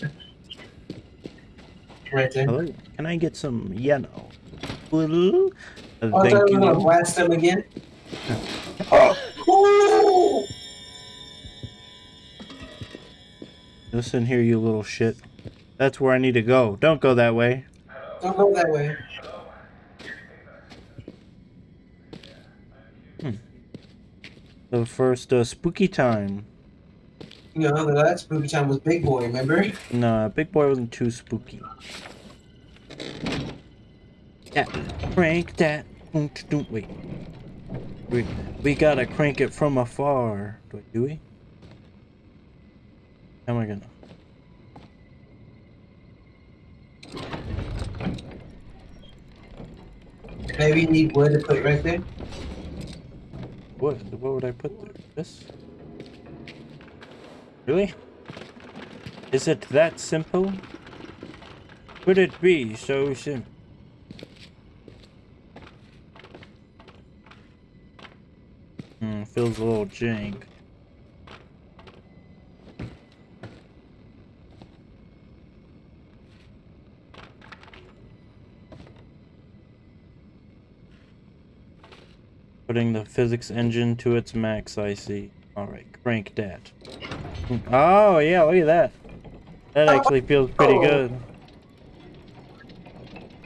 Right there. Hello? Can I get some yellow? Uh, Oh, I thought thank I was gonna blast them again. [laughs] Oh! Listen here, you little shit. That's where I need to go. Don't go that way. Don't go that way. The first uh, spooky time. You know, the last spooky time was Big Boy, remember? Nah, Big Boy wasn't too spooky. Yeah, crank that. Wait. We, we gotta crank it from afar. Do, do we? How am I gonna? Maybe you need wood to put right there. What? What would I put there? This? Really? Is it that simple? Could it be so simple? Hmm, feels a little jank. Putting the physics engine to its max, I see. Alright, crank that. Oh, yeah, look at that. That oh. actually feels pretty Oh. good.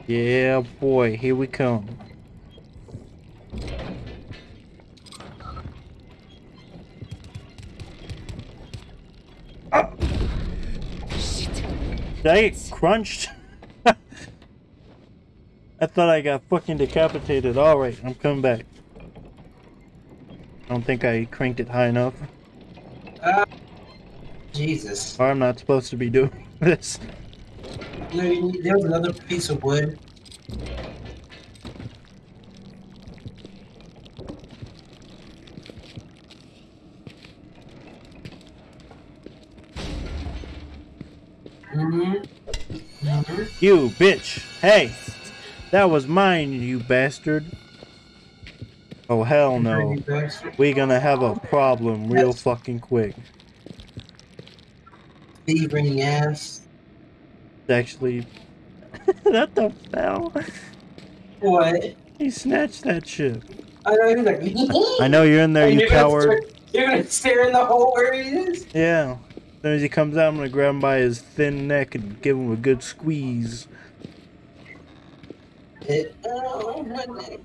Yeah, boy, here we come. Did I get crunched? [laughs] I thought I got fucking decapitated. Alright, I'm coming back. I don't think I cranked it high enough. Jesus. Or I'm not supposed to be doing [laughs] this. No, you need, there was another piece of wood. Mm-hmm. Mm-hmm. You bitch! Hey! That was mine, you bastard! Oh hell no. We're gonna have a problem real fucking quick. Beavering ass. Actually, [laughs] that the hell? What? He snatched that shit. I know you're like. [laughs] I know you're in there, And you you're gonna coward. You're gonna stare in the hole where he is. Yeah. As soon as he comes out, I'm gonna grab him by his thin neck and give him a good squeeze. It, oh, my neck.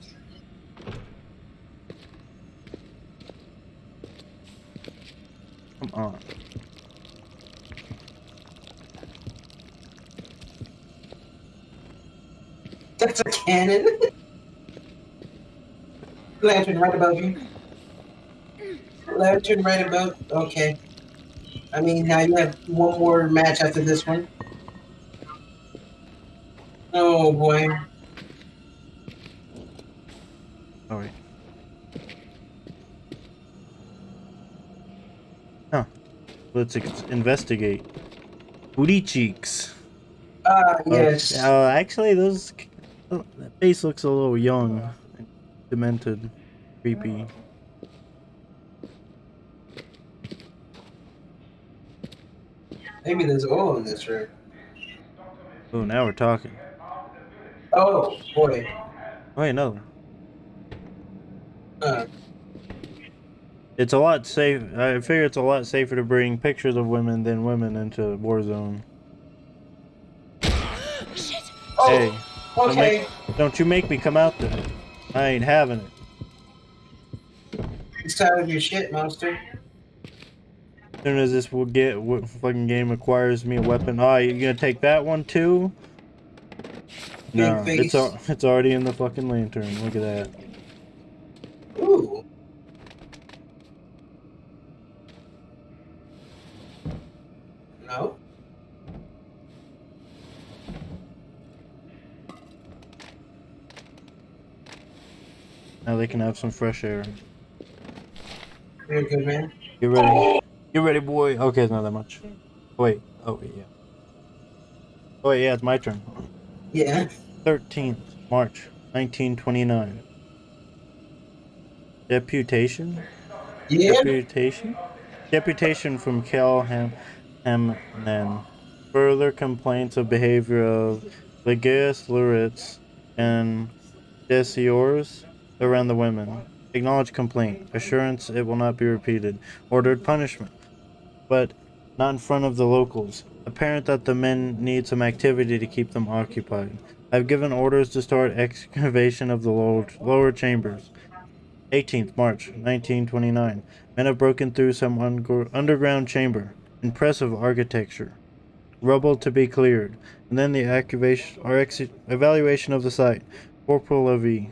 Come on. That's a cannon. Lantern right above you. Lantern right above. Okay. I mean, now you have one more match after this one. Oh boy. Alright. Huh. Let's investigate. Booty cheeks. Ah, Oh, yes. Uh, actually, those. Oh, that face looks a little young. and Demented. Creepy. Maybe there's oil in this room. Oh, now we're talking. Oh boy. Wait, no. Uh, It's a lot safe. I figure it's a lot safer to bring pictures of women than women into Warzone. [gasps] Shit! oh, Hey, don't, okay. make, don't you make me come out there. I ain't having it. It's time of your shit, monster. As soon as this will get what fucking game acquires me a weapon. Oh, you gonna take that one too? No, it's it's already in the fucking lantern. Look at that. Ooh. Now they can have some fresh air. Very good, man. Get ready. Get ready, boy. Okay, it's not that much. Wait. Oh, wait, yeah. Oh, wait, yeah, it's my turn. Yeah. 13th March 1929. Deputation? Yeah. Deputation? Deputation from Calham Hamnan. Further complaints of behavior of Legaeus Luritz and Desiors around the women. Acknowledged complaint. Assurance it will not be repeated. Ordered punishment. But not in front of the locals. Apparent that the men need some activity to keep them occupied. I've given orders to start excavation of the lower, lower chambers. 18th March 1929. Men have broken through some un- underground chamber. Impressive architecture. Rubble to be cleared. And then the evaluation of the site. Corporal Levy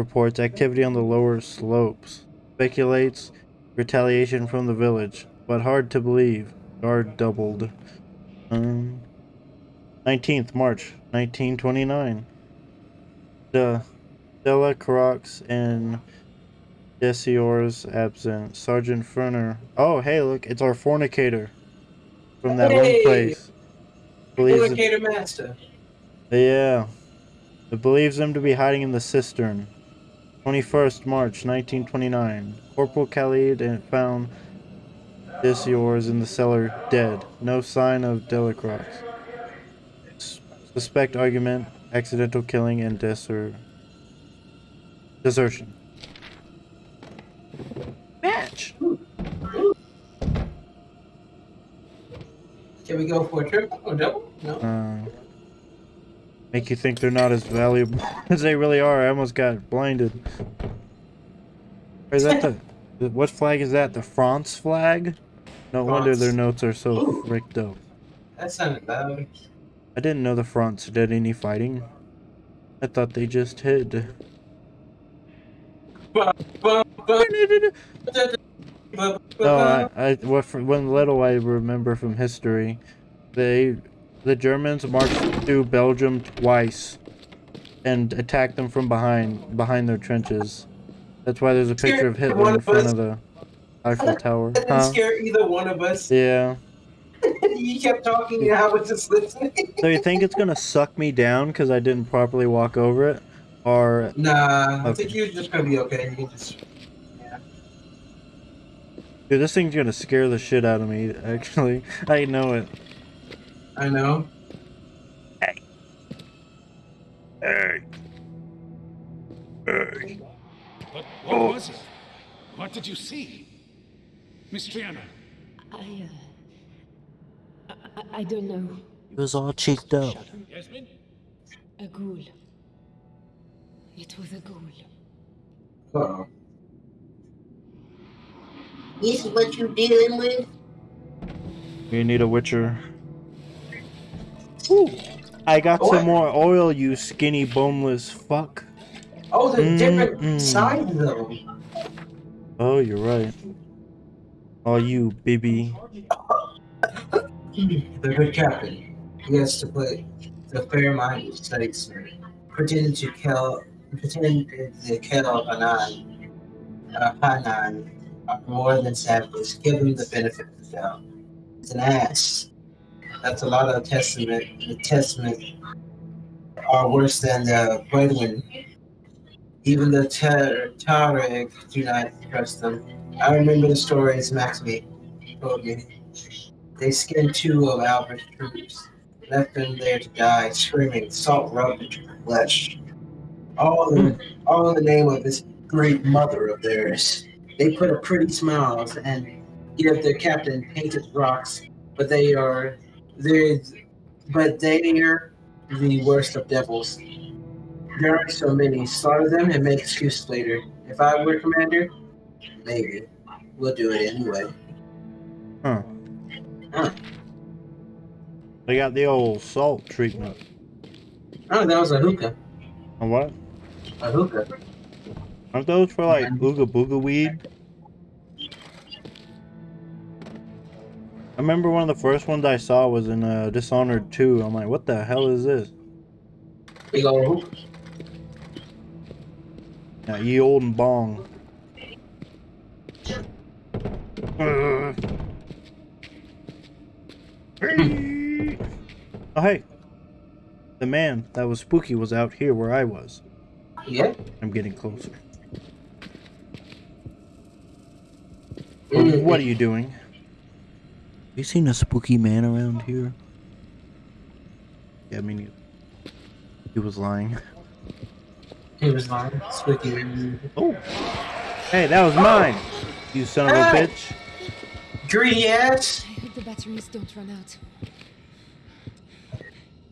reports activity on the lower slopes. Speculates retaliation from the village, but hard to believe. Guard doubled. Um, 19th March 1929. The Delacroix and Desiors absent. Sergeant Ferner. Oh, hey, look, it's our fornicator from that one place. Believes Fornicator Master. yeah. It believes them to be hiding in the cistern. 21st March 1929. Corporal Khalid and found yours in the cellar dead. No sign of Delacroix. S- Suspect argument, accidental killing, and deser- desertion. Match! Can we go for a triple or double? No. Uh, make you think they're not as valuable [laughs] as they really are. I almost got blinded. Is that the what flag is that? The France flag? No wonder their notes are so Ooh. fricked up. That sounded loud. I didn't know the France did any fighting. I thought they just hid. [laughs] No, I, I what from when little I remember from history, they the Germans marched through Belgium twice and attacked them from behind behind their trenches. That's why there's a picture of Hitler in front of the Eiffel Tower. That [laughs] didn't Huh? scare either one of us. Yeah. [laughs] you kept talking and I was just listening. So you think it's gonna suck me down because I didn't properly walk over it, or Nah, I think you're just gonna be okay. You can just. Yeah. dude, this thing's gonna scare the shit out of me. Actually, [laughs] I know it. I know. Hey. Hey. But what was it? What did you see? Miss Triana, I, uh, I, I don't know. He was all cheeked up. Yasmin? A ghoul. It was a ghoul. Uh-oh. This is what you're dealing with? You need a witcher. Ooh, I got some more oil, you skinny boneless fuck. Oh, there's different Mm-mm. sides of them. Oh, you're right. Oh, you bibby. [laughs] The good captain. He has to play the fair-minded statesman, pretending to kill, pretending to kill Hanan, uh, Hanan, more than savages. Give him the benefit of the doubt. It's an ass. That's a lot of testament. The testament are worse than the brethren. Even the Tar- Tuareg do not trust them. I remember the stories Maxime told me. They skinned two of Albert's troops, left them there to die, screaming, salt rubbed into their flesh. All in, all in the name of this great mother of theirs. They put a pretty smiles and give their captain painted rocks, but they are they but they are the worst of devils. There are so many. Slaughter them and make excuses later. If I were commander, maybe. We'll do it anyway. Huh. Huh. They got the old salt treatment. Oh, that was a hookah. A what? A hookah. Aren't those for like ooga booga weed? I remember one of the first ones I saw was in uh, Dishonored 2. I'm like, what the hell is this? Now, ye old and bong. Uh. [laughs] oh, hey. The man that was spooky was out here where I was. Yeah. I'm getting closer. What- What are you doing? You seen a spooky man around here? Yeah, I mean, he was lying. He was lying. Spooky. Oh. Hey, that was mine. You son of a Hey! bitch. Greedy ass I hope the batteries don't run out.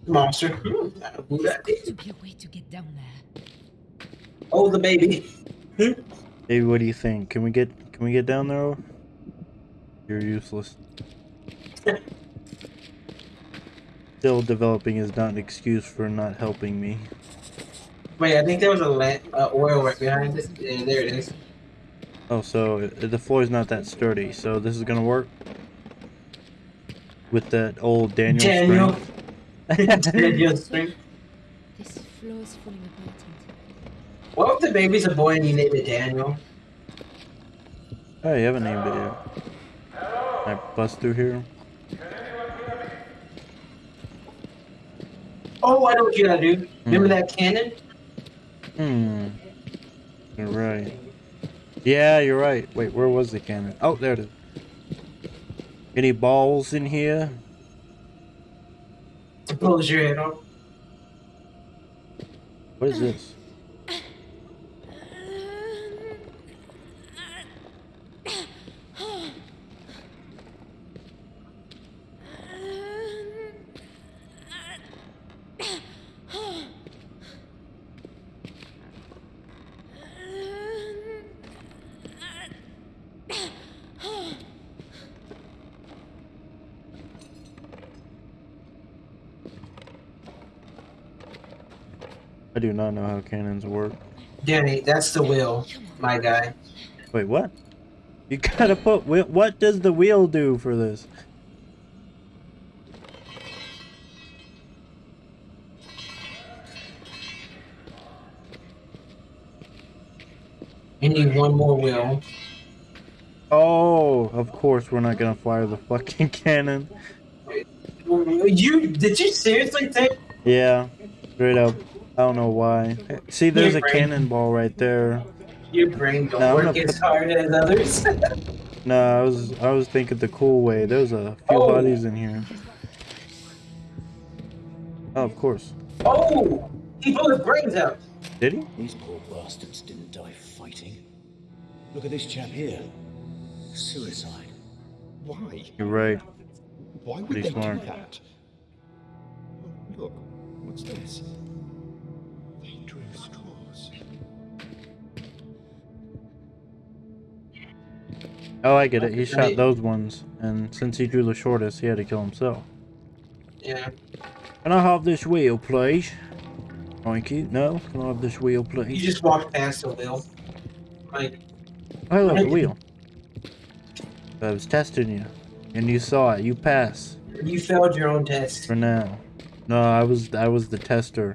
monster. Hmm, I don't know who that There's to be a way to get down there. Oh, the baby. Baby, what do you think? Can we get can we get down there? You're useless. Still developing is not an excuse for not helping me. Wait, I think there was a lamp, uh, oil right behind it. Yeah, there it is. Oh, so uh, the floor is not that sturdy. So this is gonna work with that old Daniel. Daniel. strength. [laughs] Daniel string. This floor is falling apart. What if the baby's a boy and you name it Daniel? Oh, you haven't named it yet. Can I bust through here? Oh, I know what you gotta do. Remember that cannon? Hmm. You're right. Yeah, you're right. Wait, where was the cannon? Oh, there it is. Any balls in here? To close your head off. What is this? I do not know how cannons work. Danny, that's the wheel, my guy. Wait, what? You gotta put. What does the wheel do for this? You need one more wheel. Oh, of course we're not gonna fire the fucking [laughs] cannon. You did you seriously think? Yeah, straight up. I don't know why. See, there's a brain. cannonball right there. Your brain don't No, I'm work as hard as others. [laughs] No, I was I was thinking the cool way. There's a few Oh. bodies in here. Oh, of course. oh, he blew his brains out. Did he? These poor bastards didn't die fighting. Look at this chap here. Suicide. Why? You're right. Why would Pretty they smart. do that? Oh, look, what's this? Oh, I get it. He shot those ones, and since he drew the shortest, he had to kill himself. Yeah. Can I have this wheel, please? Thank you. No, can I have this wheel, please? You just walked past the wheel. Like I love the wheel. I was testing you, and you saw it. You pass you failed your own test. for now. No, I was I was the tester.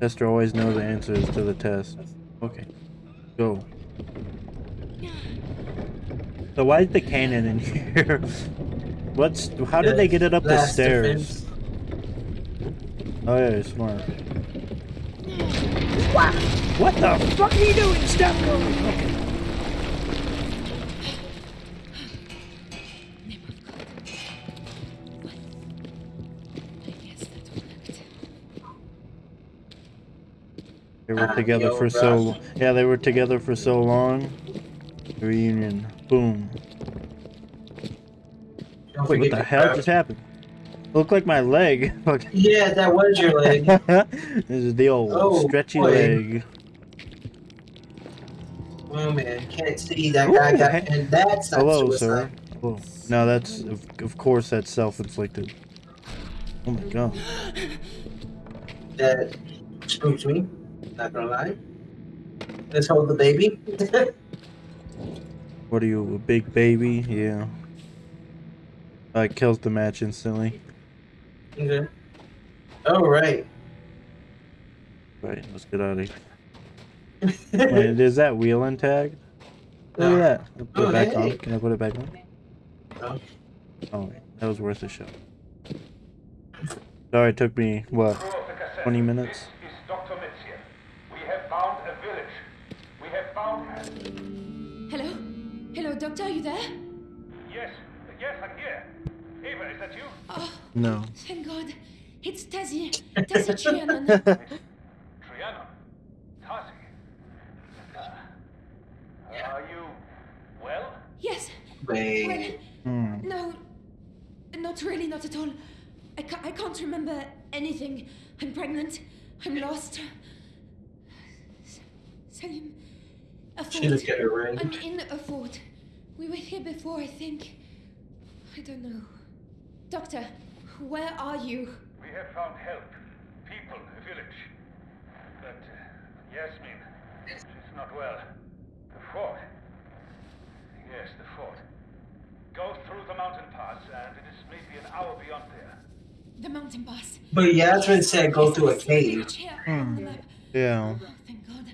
Tester always knows the answers to the test. Okay, go. So why is the cannon in here? [laughs] What's how did they get it up the stairs? defense. Oh yeah, you're smart. What? What the fuck are you doing? Stop going. Okay. I guess that worked. They were Ah, together for so yeah, they were together for so long. Reunion. Boom. Don't what the hell just happened? Looked like my leg. [laughs] Yeah, that was your leg. [laughs] this is the old Oh, stretchy boy. leg. oh man, can't see that Ooh, guy got, hey- and that's not Hello, suicide. sir. Whoa. No, that's of, of course that's self-inflicted. Oh my god. [gasps] That spooks me. Not gonna lie. Let's hold the baby. [laughs] What are you, a big baby? Yeah. Uh, kills the match instantly. okay. All right. Right, let's get out of here. [laughs] Wait, is that wheel and tag? Look No. at that. I'll Put it Oh, back hey. on. Can I put it back on? No. Oh, that was worth a shot. Sorry, it took me, what, 20 minutes? This is Dr. Metzger. We have found a village. We have found her. Hello? Hello, doctor, are you there? Yes, yes, I'm here. Ava, is that you? Oh, No. thank God. It's Tazzy. Tazzy Trianon. [laughs] Triana. Tasi. Uh, are you well? yes. Wait. Well, Hmm. no. Not really, not at all. I, ca- I can't remember anything. I'm pregnant. I'm lost. S- Salim. A She fort. looked at her ring. I'm in a fort. We were here before, I think. I don't know. Doctor, where are you? We have found help. People, a village. But uh, Yasmin, she's not well. The fort. Yes, the fort. Go through the mountain pass, and it is maybe an hour beyond there. The mountain pass. But Yasmin said go Yes, through a I see the cave. village here on the Hmm. Yeah. Oh, thank God.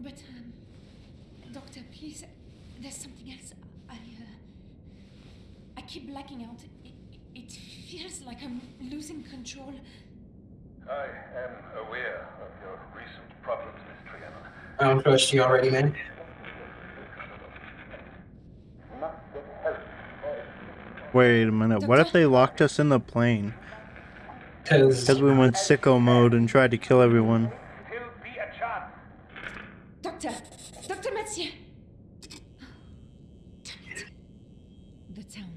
But, um, doctor, please, there's something else. I, uh, I keep blacking out. It, it, it feels like I'm losing control. I am aware of your recent problems, Miss Triana. I don't trust you already, man. Not. Wait a minute. What if they locked us in the plane? Because Because we went sicko mode and tried to kill everyone. Still be a chance. Doctor! Dr. Mathieu! Damn it. The town.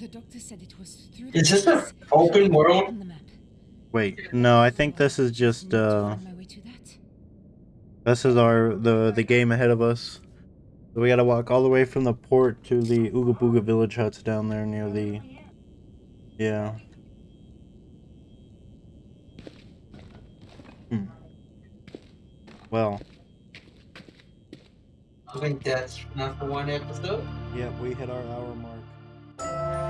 The doctor said it was through the is this an open world? on the map. Wait, no, I think this is just, uh, find my way to that. this is our, the, the game ahead of us. So we gotta walk all the way from the port to the Ooga Booga village huts down there near the, yeah. Hmm. Well, I think that's not for one episode. yeah, we hit our hour mark.